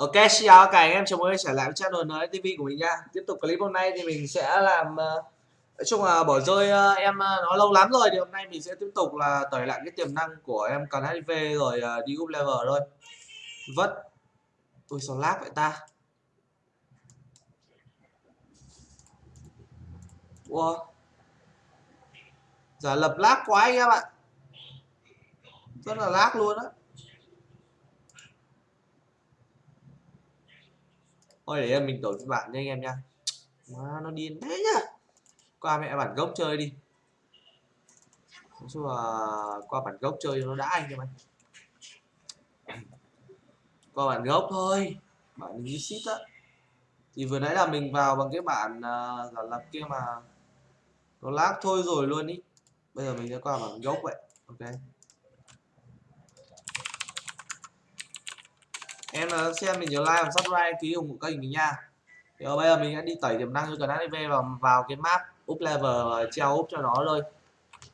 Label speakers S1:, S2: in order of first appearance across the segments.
S1: Ok, xin chào cả anh em, chào mừng trở lại với channel TV của mình nha. Tiếp tục clip hôm nay thì mình sẽ làm ờ, Nói chung là bỏ rơi ờ, em ờ, nó lâu lắm rồi Thì hôm nay mình sẽ tiếp tục là tẩy lại cái tiềm năng của em cần HIV rồi đi up level thôi. Vất. Ui sao lag vậy ta? Wow. Giả lập lag quá anh em ạ. Rất là lag luôn á. Thôi để mình đổi phiên bản nha anh em nha. Má nó điên thế nhá. Qua mẹ bản gốc chơi đi. Nói chung là qua bản gốc chơi nó đã anh em ơi qua bản gốc thôi. Bản ship á. Thì vừa nãy là mình vào bằng cái bản uh, giả lập kia mà nó lag thôi rồi luôn ý. Bây giờ mình sẽ qua bản gốc vậy. Ok. Em là xem mình nhớ like và subscribe ký ủng hộ kênh mình nha. Thì bây giờ mình sẽ đi tẩy tiềm năng cho cần HIV vào vào cái map up level treo up cho nó thôi.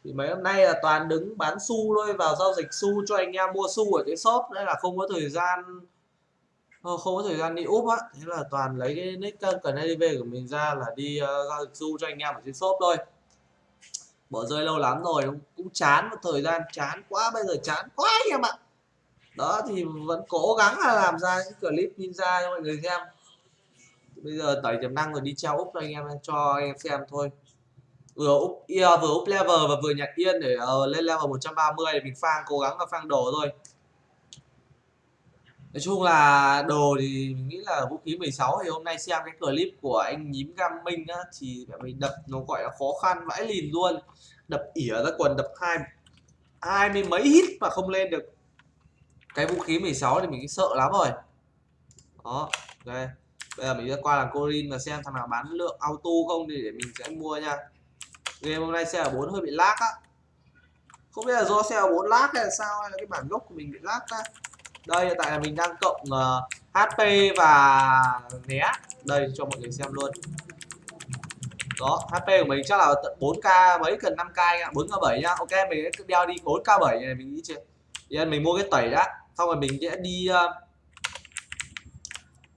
S1: Thì mấy hôm nay là toàn đứng bán xu thôi vào giao dịch xu cho anh em mua xu ở cái shop. Đấy là không có thời gian ờ, không có thời gian đi úp á. Thế là toàn lấy cái nick ờ, cần HIV của mình ra là đi uh, giao dịch xu cho anh em ở trên shop thôi. Bỏ rơi lâu lắm rồi cũng chán một thời gian chán quá bây giờ chán quá anh em ạ đó thì vẫn cố gắng là làm ra những clip ninja cho mọi người xem. Bây giờ tẩy tiềm năng rồi đi treo úp cho anh em cho anh em xem thôi. Vừa úp yeah, vừa úp level và vừa nhặt yên để uh, lên level 130 để mình phang cố gắng là phang đồ thôi. Nói chung là đồ thì mình nghĩ là vũ khí 16 thì hôm nay xem cái clip của anh nhím gam minh á thì mình đập nó gọi là khó khăn vãi lìn luôn. Đập ỉa ra quần đập hai hai mươi mấy hit mà không lên được cái vũ khí 16 thì mình sợ lắm rồi. Đó ok bây giờ mình sẽ qua làng corin và xem thằng nào bán lượng auto không thì để mình sẽ mua nha. Game hôm nay xe ở 4 hơi bị lag á. Không biết là do xe ở 4 lag hay là sao hay là cái bản gốc của mình bị lag á đây hiện tại là mình đang cộng ờ, uh, HP và né. Đây cho mọi người xem luôn. Đó HP của mình chắc là tận 4k mấy cần 5k ạ 4k7 nhá ok mình sẽ đeo đi 4k7 này mình nghĩ chưa? Mình mua cái tẩy đã xong rồi mình sẽ đi uh,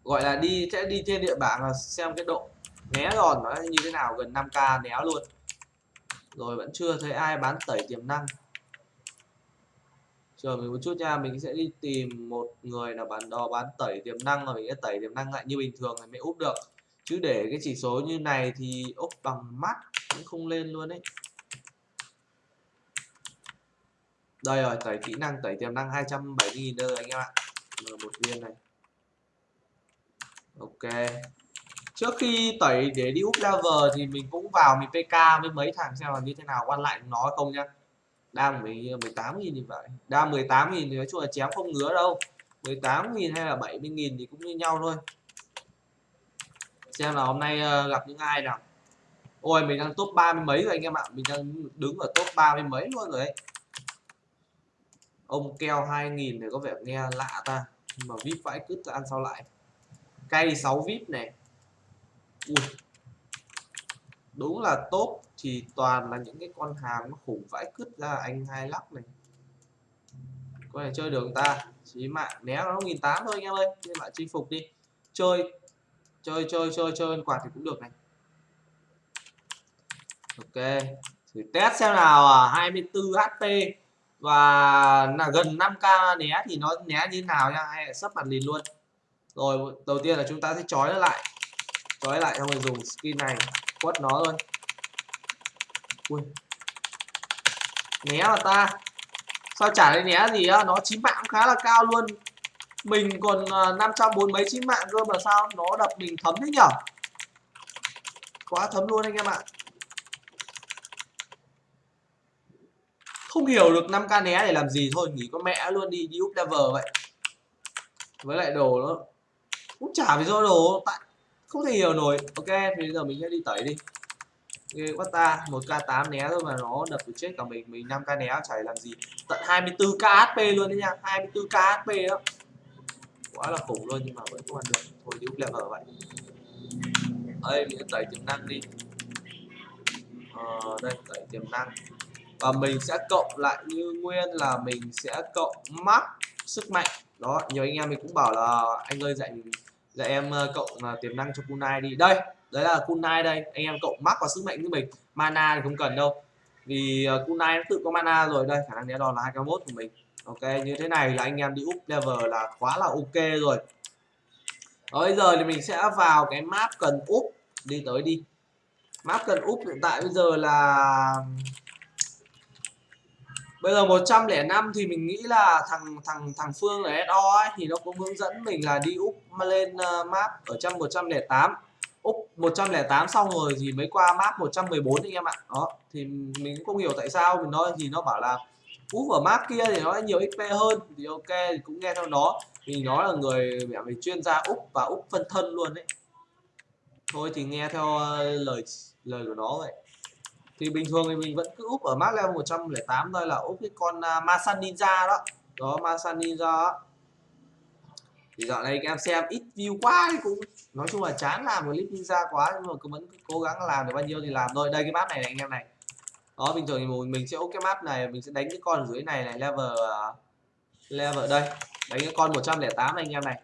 S1: gọi là đi sẽ đi trên địa bảng là xem cái độ né giòn nó như thế nào gần 5k né luôn. Rồi vẫn chưa thấy ai bán tẩy tiềm năng. Chờ mình một chút nha mình sẽ đi tìm một người là bán đò bán tẩy tiềm năng rồi mình sẽ tẩy tiềm năng lại như bình thường thì mới úp được. Chứ để cái chỉ số như này thì úp bằng mắt cũng không lên luôn đấy đây rồi, tẩy kỹ năng, tẩy tiềm năng 270.000 nữa rồi anh em ạ. Một viên này. Ok. Trước khi tẩy để đi up level thì mình cũng vào mình pk với mấy thằng xem là như thế nào quan lại nó không nhá. Đang 18 nghìn thì vậy đang 18 nghìn thì nói chung là chém không ngứa đâu. 18 nghìn hay là 70 nghìn thì cũng như nhau thôi. Xem là hôm nay ờ, gặp những ai nào. Ôi, mình đang top ba mươi mấy rồi anh em ạ. Mình đang đứng ở top ba mươi mấy luôn rồi ấy ông keo 2000 này có vẻ nghe lạ ta. Nhưng mà vip vãi cứt ăn sao lại? Cây 6 vip này. Ui. đúng là tốt thì toàn là những cái con hàng nó khủng vãi cứt ra, anh hai lắc này. Có thể chơi được ta. Chí mạng, né nó nghìn tám thôi anh em ơi. Nên bạn chinh phục đi. Chơi. Chơi chơi chơi chơi quạt thì cũng được này. Ok. Thử test xem nào à. 24 HP và là gần 5k né thì nó né như thế nào nha, hay là sắp mặt lìn luôn. Rồi, đầu tiên là chúng ta sẽ trói nó lại. Trói lại xong rồi dùng skin này, quất nó luôn. Ui. Né mà ta. Sao trả lấy né gì á? Nó chín mạng khá là cao luôn. Mình còn à, 540 bốn mấy chín mạng cơ mà sao nó đập mình thấm thế nhở? Quá thấm luôn anh em ạ. Không hiểu được 5k né để làm gì thôi nghỉ có mẹ luôn đi đi up level vậy. Với lại đồ nó cũng chả vì do đồ tại không thể hiểu nổi. Ok thì bây giờ mình sẽ đi tẩy đi. Ghê quá ta một k 8 né thôi mà nó đập được chết cả mình mình 5 k né chả làm gì. Tận 24 k hp luôn đấy nha 24 k hp đó. Quá là khủng luôn nhưng mà vẫn không ăn được. Thôi đi up level vậy. Đây mình sẽ tẩy tiềm năng đi. Ờ, đây tẩy tiềm năng và mình sẽ cộng lại như nguyên là mình sẽ cộng max sức mạnh. Đó nhiều anh em mình cũng bảo là anh ơi dạy dạy em ờ, cộng uh, tiềm năng cho kunai đi. Đây đấy là kunai đây. Anh em cộng max vào sức mạnh với mình. Mana thì không cần đâu. Vì uh, kunai nó tự có mana rồi. Đây khả năng né đòn là 221 của mình. Ok như thế này là anh em đi up level là quá là ok rồi. Đó, bây giờ thì mình sẽ vào cái map cần up. Đi tới đi. Map cần up hiện tại bây giờ là bây giờ 105 thì mình nghĩ là thằng thằng thằng Phương ở SO ấy thì nó cũng hướng dẫn mình là đi úp lên uh, map ở trong 108 úp 108 xong rồi thì mới qua map 114 anh em ạ. Đó thì mình cũng không hiểu tại sao mình nói thì nó bảo là úp ở map kia thì nó nhiều XP hơn. Thì ok thì cũng nghe theo nó. Vì nó là người mẹ mình chuyên gia úp và úp phân thân luôn đấy. Thôi thì nghe theo ờ, lời lời của nó vậy thì bình thường thì mình vẫn cứ úp ở map level 108 thôi là úp cái con uh, Masan Ninja đó. Đó Masan Ninja đó. thì dạo này các em xem ít view quá thì cũng nói chung là chán làm clip ninja quá nhưng mà cứ vẫn cố gắng làm được bao nhiêu thì làm thôi. Đây cái map này, này anh em này. Đó bình thường thì mình sẽ úp cái map này mình sẽ đánh cái con dưới này này level uh, level đây. Đánh cái con 108 này anh em này.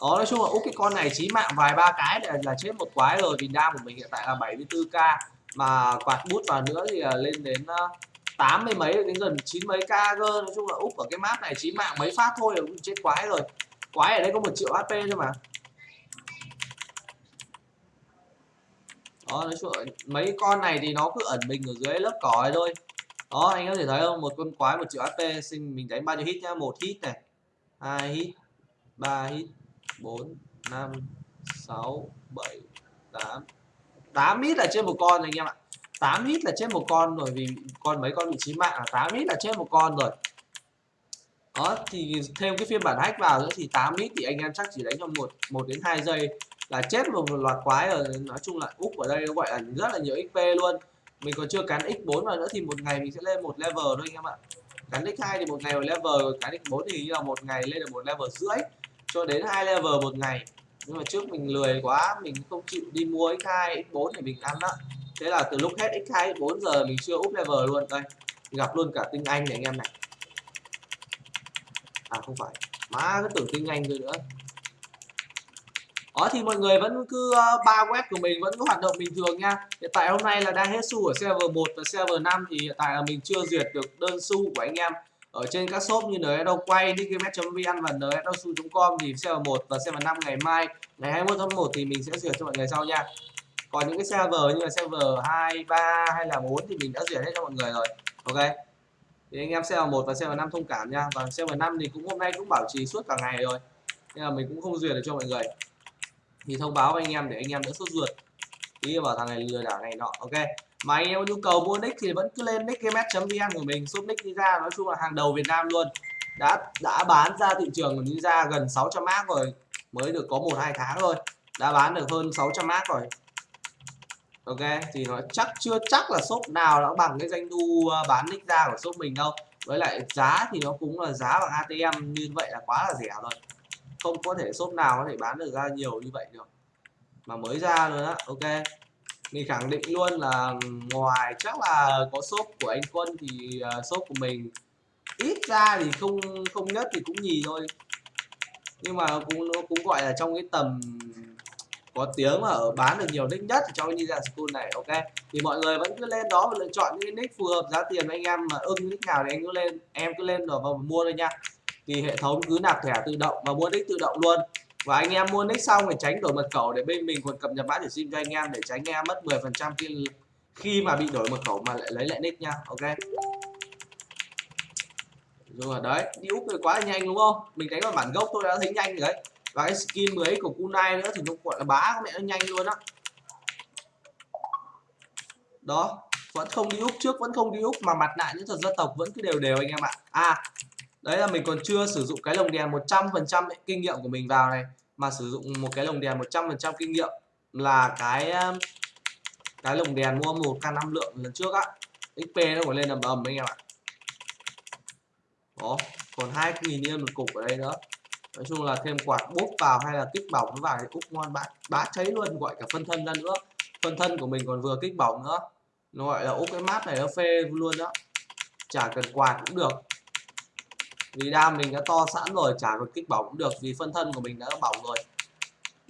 S1: Đó nói chung là úp cái con này chí mạng vài ba cái là, là chết một quái rồi. Vì đam của mình hiện tại là 74k mà quạt bút vào nữa thì à, lên đến à, tám mươi mấy, đến gần chín mấy k cơ. Nói chung là úp ở cái map này chí mạng mấy phát thôi là cũng chết quái rồi. Quái ở đây có một triệu hp thôi mà. Đó, nói chung là mấy con này thì nó cứ ẩn mình ở dưới lớp cỏ thôi. Đó, anh có thể thấy không? Một con quái, một triệu hp xin mình đánh bao nhiêu hit nhá? Một hit này, hai hit, ba hit, bốn, năm, sáu, bảy, tám 8 hit là trên một con rồi anh em ạ. 8 hit là trên một con rồi vì con mấy con bị chí mạng là 8 hit là trên một con rồi. Đó thì thêm cái phiên bản hack vào nữa thì 8 hit thì anh em chắc chỉ đánh trong một một đến 2 giây là chết một, một loạt quái rồi. Nói chung là úp ở đây nó gọi là rất là nhiều xp luôn. Mình còn chưa cắn x4 vào nữa thì một ngày mình sẽ lên một level thôi anh em ạ. Cắn x2 thì một ngày một level cắn x4 thì như là một ngày lên được một level rưỡi cho đến hai level một ngày nhưng mà trước mình lười quá mình không chịu đi mua x2 x4 để mình ăn đó thế là từ lúc hết x2 x4 giờ mình chưa up level luôn. Đây gặp luôn cả tinh anh này anh em này. À không phải. Má cứ tưởng tinh anh rồi nữa. Đó thì mọi người vẫn cứ uh, ba web của mình vẫn có hoạt động bình thường nha. Hiện tại hôm nay là đang hết xu ở server 1 và server 5 thì hiện tại là mình chưa duyệt được đơn xu của anh em ở trên các shop như NS đâu quay digimet.vn và nsdosu.com thì xe 1 và xe 5 ngày mai. Ngày 21 tháng 1 thì mình sẽ duyệt cho mọi người sau nha. Còn những cái xe vờ như là xe vờ 2, 3 hay là 4 thì mình đã duyệt hết cho mọi người rồi. Ok? Thì anh em xe 1 và xe 5 thông cảm nha. Và xe 5 thì cũng hôm nay cũng bảo trì suốt cả ngày rồi. Nên là mình cũng không duyệt được cho mọi người. Thì thông báo với anh em để anh em đỡ sốt ruột đi vào thằng này lừa đảo này nọ, ok. Mà anh em có nhu cầu mua nick thì vẫn cứ lên nickgamet.vn của mình shop nick ninja nói chung là hàng đầu Việt Nam luôn. Đã đã bán ra thị trường của ninja gần 600 mác rồi, mới được có một, hai tháng thôi. Đã bán được hơn 600 mác rồi. Ok, thì nó chắc, chưa chắc là shop nào nó bằng cái doanh thu ờ, bán nick ra của shop mình đâu. Với lại giá thì nó cũng là giá bằng ATM như vậy là quá là rẻ rồi. Không có thể shop nào có thể bán được ra nhiều như vậy được mà mới ra rồi á, ok. Mình khẳng định luôn là ngoài chắc là có shop của anh quân thì uh, shop của mình ít ra thì không không nhất thì cũng nhì thôi. Nhưng mà cũng nó cũng gọi là trong cái tầm có tiếng mà ở bán được nhiều nick nhất trong cái Ninja School này ok? Thì mọi người vẫn cứ lên đó và lựa chọn những nick phù hợp giá tiền anh em mà ưng nick nào thì anh cứ lên em cứ lên rồi và mua thôi nha. Thì hệ thống cứ nạp thẻ tự động và mua nick tự động luôn và anh em mua nick xong thì tránh đổi mật khẩu để bên mình còn cập nhật mã để sim cho anh em để tránh em mất 10% khi khi mà bị đổi mật khẩu mà lại lấy lại nick nha. Ok. Rồi, đấy, đi úp quá là nhanh đúng không? Mình đánh vào bản gốc tôi đã thấy nhanh rồi đấy. Và cái skin mới của kunai nữa thì nó gọi là bá mẹ nó nhanh luôn á. Đó. đó vẫn không đi úp, trước vẫn không đi úp mà mặt nạ những thuật dân tộc vẫn cứ đều đều anh em ạ. À đấy là mình còn chưa sử dụng cái lồng đèn 100% kinh nghiệm của mình vào này, mà sử dụng một cái lồng đèn 100% kinh nghiệm là cái um, cái lồng đèn mua một k 5 lượng lần trước á. Xp nó còn lên ầm ầm anh em ạ. Đó, còn hai nghìn yên một cục ở đây nữa. Nói chung là thêm quạt bốp vào hay là kích bỏng vào thì úp ngon bá bá cháy luôn, gọi cả phân thân ra nữa. Phân thân của mình còn vừa kích bỏng nữa. Nó gọi là úp cái mát này nó phê luôn đó chả cần quạt cũng được vì đam mình đã to sẵn rồi, chả còn kích bỏng cũng được vì phân thân của mình đã bỏng rồi.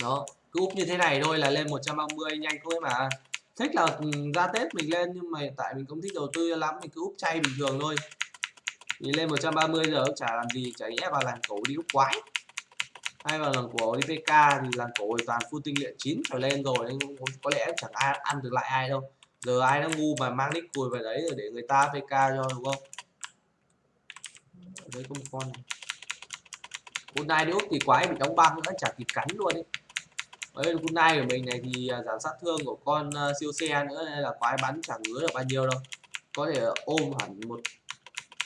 S1: Đó, cứ úp như thế này thôi là lên 130 nhanh thôi mà. Thích là ừ, ra tết mình lên nhưng mà hiện tại mình không thích đầu tư lắm, mình cứ úp chay bình thường thôi. Thì lên 130 giờ cũng chả làm gì, chả nhẽ vào làng cổ đi úp quái. Hay vào làng cổ đi pk thì làng cổ thì toàn full tinh luyện chín trở lên rồi, nên có lẽ chẳng ai ăn được lại ai đâu. Giờ ai nó ngu mà mang nick cùi về đấy rồi để người ta pk cho, đúng không? Đấy có một con này. Hôm nay nếu thì quái bị đóng băng nữa chả kịp cắn luôn ấy. Hôm nay của mình này thì à, giảm sát thương của con uh, siêu xe nữa nên là quái bắn chẳng ngứa được bao nhiêu đâu. Có thể ôm hẳn một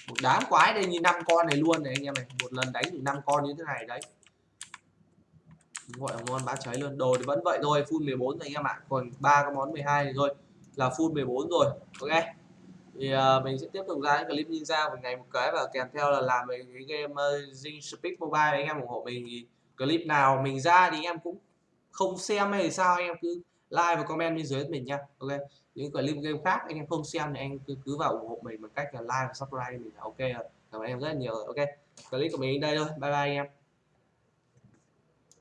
S1: một đám quái đây như năm con này luôn này anh em này. Một lần đánh được năm con như thế này đấy. Gọi là ngon bá cháy luôn. Đồ thì vẫn vậy thôi full 14 rồi anh em ạ. Còn ba cái món 12 này thôi. Là full 14 rồi ok? Thì uh, mình sẽ tiếp tục ra những clip ninja một ngày một cái và kèm theo là làm về cái game uh, Zing Speed Mobile anh em ủng hộ mình thì clip nào mình ra thì anh em cũng không xem hay sao anh em cứ like và comment bên dưới mình nha ok? Những clip game khác anh em không xem thì anh cứ cứ vào ủng hộ mình bằng cách là like và subscribe mình là ok rồi. Cảm ơn em rất là nhiều ok? Clip của mình đến đây thôi bye bye anh em.